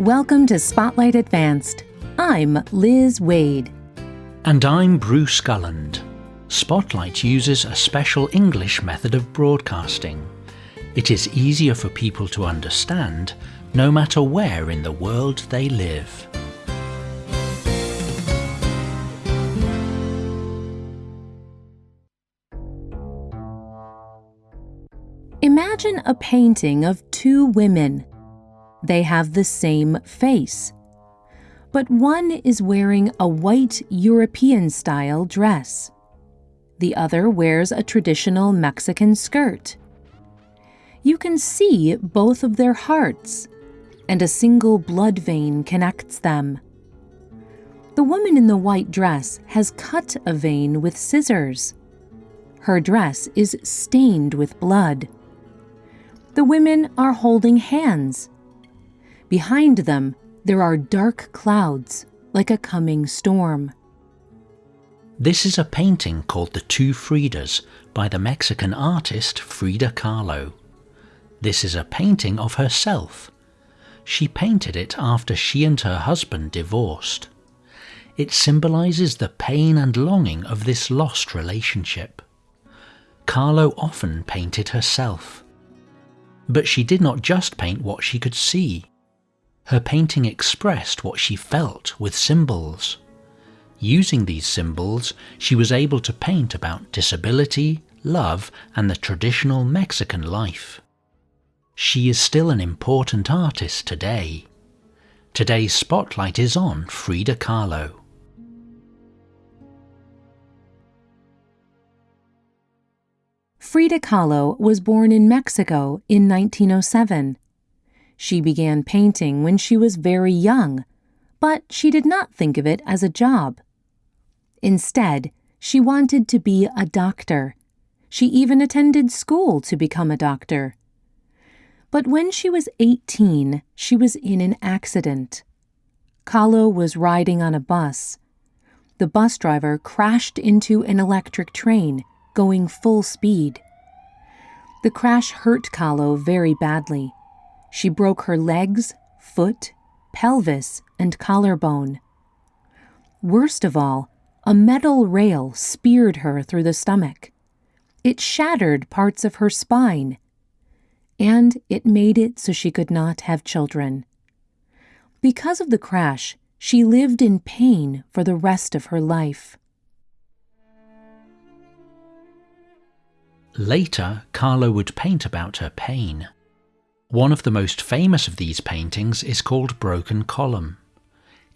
Welcome to Spotlight Advanced. I'm Liz Waid. And I'm Bruce Gulland. Spotlight uses a special English method of broadcasting. It is easier for people to understand no matter where in the world they live. Imagine a painting of two women. They have the same face. But one is wearing a white European style dress. The other wears a traditional Mexican skirt. You can see both of their hearts, and a single blood vein connects them. The woman in the white dress has cut a vein with scissors. Her dress is stained with blood. The women are holding hands. Behind them, there are dark clouds, like a coming storm. This is a painting called The Two Fridas by the Mexican artist Frida Kahlo. This is a painting of herself. She painted it after she and her husband divorced. It symbolizes the pain and longing of this lost relationship. Kahlo often painted herself. But she did not just paint what she could see. Her painting expressed what she felt with symbols. Using these symbols, she was able to paint about disability, love, and the traditional Mexican life. She is still an important artist today. Today's spotlight is on Frida Kahlo. Frida Kahlo was born in Mexico in 1907. She began painting when she was very young, but she did not think of it as a job. Instead, she wanted to be a doctor. She even attended school to become a doctor. But when she was 18, she was in an accident. Kahlo was riding on a bus. The bus driver crashed into an electric train going full speed. The crash hurt Kahlo very badly. She broke her legs, foot, pelvis, and collarbone. Worst of all, a metal rail speared her through the stomach. It shattered parts of her spine. And it made it so she could not have children. Because of the crash, she lived in pain for the rest of her life. Later, Kahlo would paint about her pain. One of the most famous of these paintings is called Broken Column.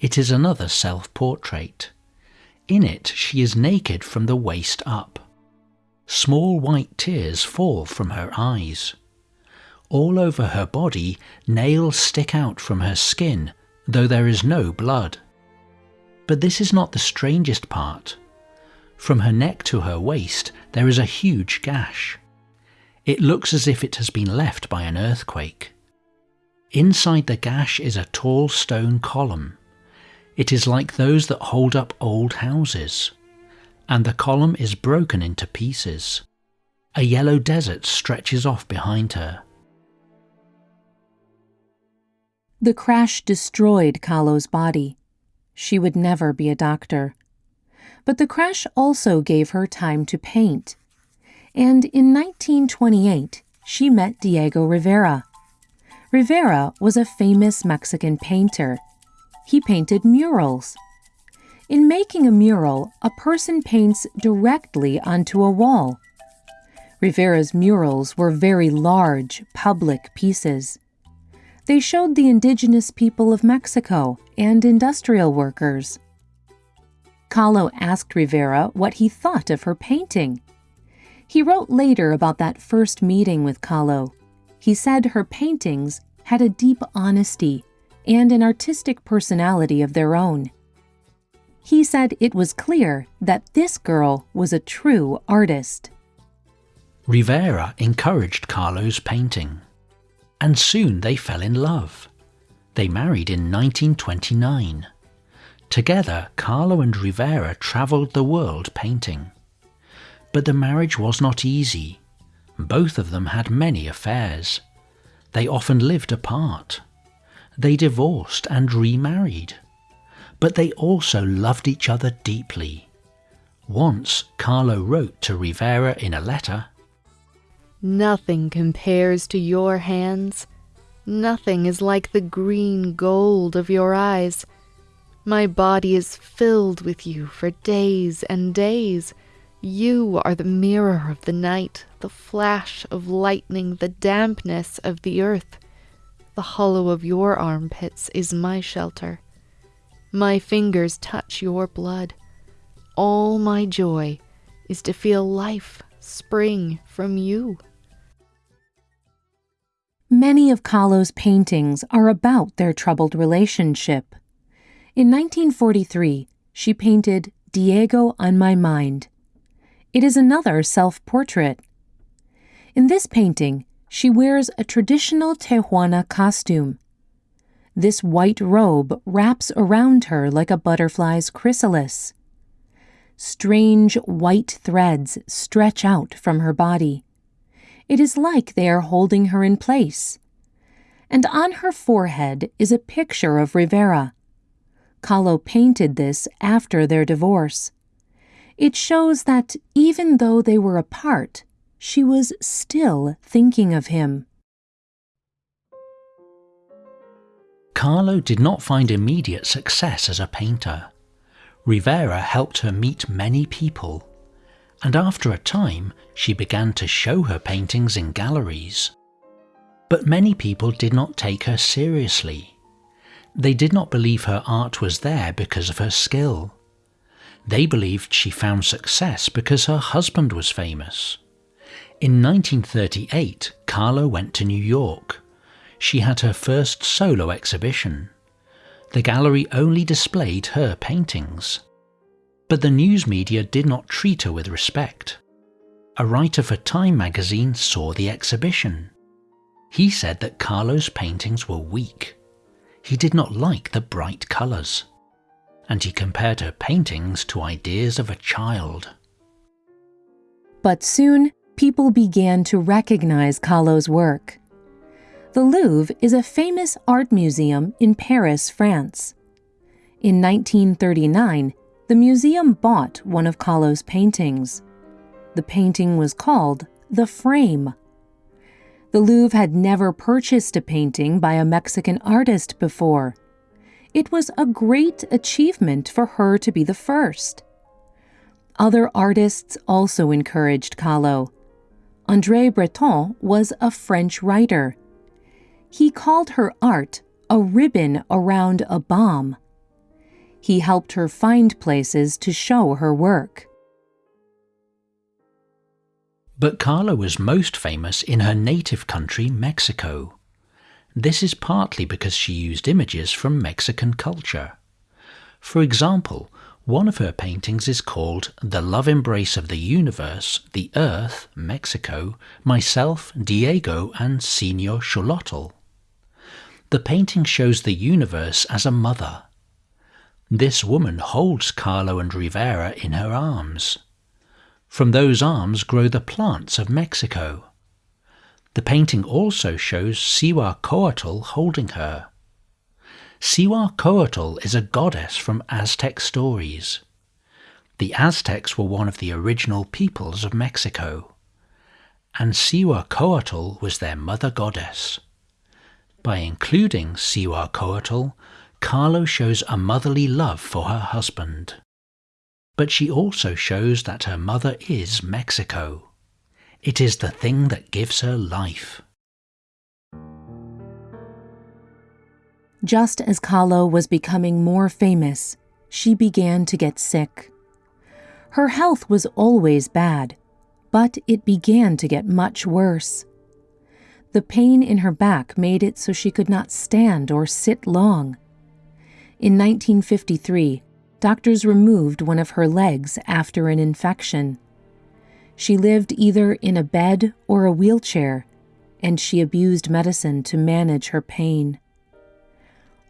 It is another self-portrait. In it, she is naked from the waist up. Small white tears fall from her eyes. All over her body, nails stick out from her skin, though there is no blood. But this is not the strangest part. From her neck to her waist, there is a huge gash. It looks as if it has been left by an earthquake. Inside the gash is a tall stone column. It is like those that hold up old houses. And the column is broken into pieces. A yellow desert stretches off behind her. The crash destroyed Kahlo's body. She would never be a doctor. But the crash also gave her time to paint. And in 1928, she met Diego Rivera. Rivera was a famous Mexican painter. He painted murals. In making a mural, a person paints directly onto a wall. Rivera's murals were very large, public pieces. They showed the indigenous people of Mexico and industrial workers. Kahlo asked Rivera what he thought of her painting. He wrote later about that first meeting with Kahlo. He said her paintings had a deep honesty and an artistic personality of their own. He said it was clear that this girl was a true artist. Rivera encouraged Kahlo's painting, and soon they fell in love. They married in 1929. Together, Kahlo and Rivera travelled the world painting. But the marriage was not easy. Both of them had many affairs. They often lived apart. They divorced and remarried. But they also loved each other deeply. Once, Kahlo wrote to Rivera in a letter Nothing compares to your hands. Nothing is like the green gold of your eyes. My body is filled with you for days and days. You are the mirror of the night, the flash of lightning, the dampness of the earth. The hollow of your armpits is my shelter. My fingers touch your blood. All my joy is to feel life spring from you. Many of Kahlo's paintings are about their troubled relationship. In 1943, she painted Diego on My Mind. It is another self portrait. In this painting, she wears a traditional Tehuana costume. This white robe wraps around her like a butterfly's chrysalis. Strange white threads stretch out from her body. It is like they are holding her in place. And on her forehead is a picture of Rivera. Kahlo painted this after their divorce. It shows that even though they were apart, she was still thinking of him. Kahlo did not find immediate success as a painter. Rivera helped her meet many people and after a time she began to show her paintings in galleries. But many people did not take her seriously. They did not believe her art was there because of her skill. They believed she found success because her husband was famous. In 1938, Kahlo went to New York. She had her first solo exhibition. The gallery only displayed her paintings. But the news media did not treat her with respect. A writer for Time magazine saw the exhibition. He said that Kahlo's paintings were weak. He did not like the bright colours. And he compared her paintings to ideas of a child. But soon, people began to recognize Kahlo's work. The Louvre is a famous art museum in Paris, France. In 1939, the museum bought one of Kahlo's paintings. The painting was called The Frame. The Louvre had never purchased a painting by a Mexican artist before. It was a great achievement for her to be the first. Other artists also encouraged Kahlo. André Breton was a French writer. He called her art a ribbon around a bomb he helped her find places to show her work. But Kahlo was most famous in her native country, Mexico. This is partly because she used images from Mexican culture. For example, one of her paintings is called The Love Embrace of the Universe, the Earth, Mexico, Myself, Diego, and Senor Xolotl. The painting shows the universe as a mother, this woman holds Kahlo and Rivera in her arms. From those arms grow the plants of Mexico. The painting also shows Cihuacoatl holding her. Cihuacoatl is a goddess from Aztec stories. The Aztecs were one of the original peoples of Mexico, and Cihuacoatl was their mother goddess. By including Cihuacoatl, Kahlo shows a motherly love for her husband. But she also shows that her mother is Mexico. It is the thing that gives her life. Just as Kahlo was becoming more famous, she began to get sick. Her health was always bad, but it began to get much worse. The pain in her back made it so she could not stand or sit long. In 1953, doctors removed one of her legs after an infection. She lived either in a bed or a wheelchair, and she abused medicine to manage her pain.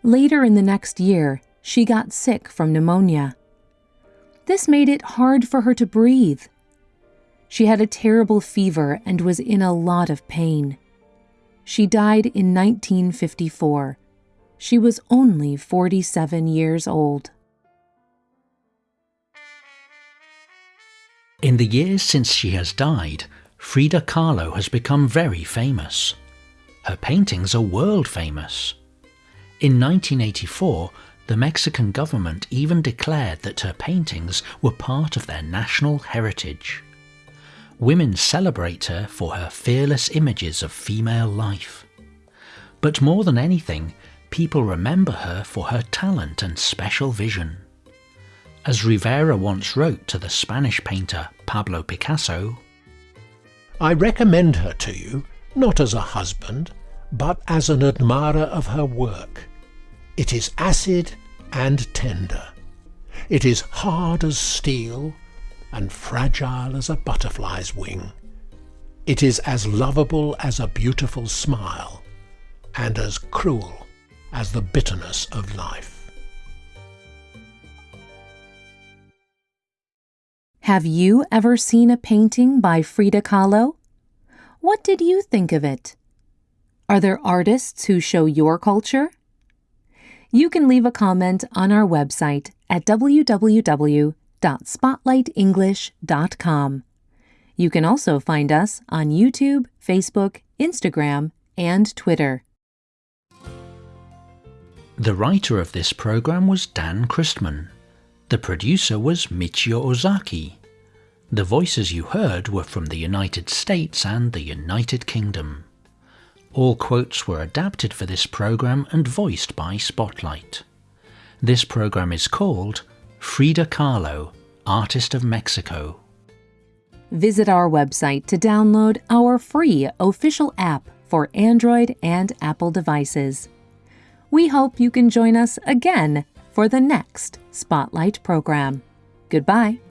Later in the next year, she got sick from pneumonia. This made it hard for her to breathe. She had a terrible fever and was in a lot of pain. She died in 1954 She was only 47 years old. In the years since she has died, Frida Kahlo has become very famous. Her paintings are world famous. In 1984, the Mexican government even declared that her paintings were part of their national heritage. Women celebrate her for her fearless images of female life. But more than anything, people remember her for her talent and special vision. As Rivera once wrote to the Spanish painter Pablo Picasso, I recommend her to you, not as a husband, but as an admirer of her work. It is acid and tender. It is hard as steel and fragile as a butterfly's wing. It is as lovable as a beautiful smile and as cruel as the bitterness of life. Have you ever seen a painting by Frida Kahlo? What did you think of it? Are there artists who show your culture? You can leave a comment on our website at www.spotlightenglish.com. You can also find us on YouTube, Facebook, Instagram, and Twitter. The writer of this program was Dan Christman. The producer was Michio Ozaki. The voices you heard were from the United States and the United Kingdom. All quotes were adapted for this program and voiced by Spotlight. This program is called Frida Kahlo, Artist of Mexico. Visit our website to download our free official app for Android and Apple devices. We hope you can join us again for the next Spotlight program. Goodbye.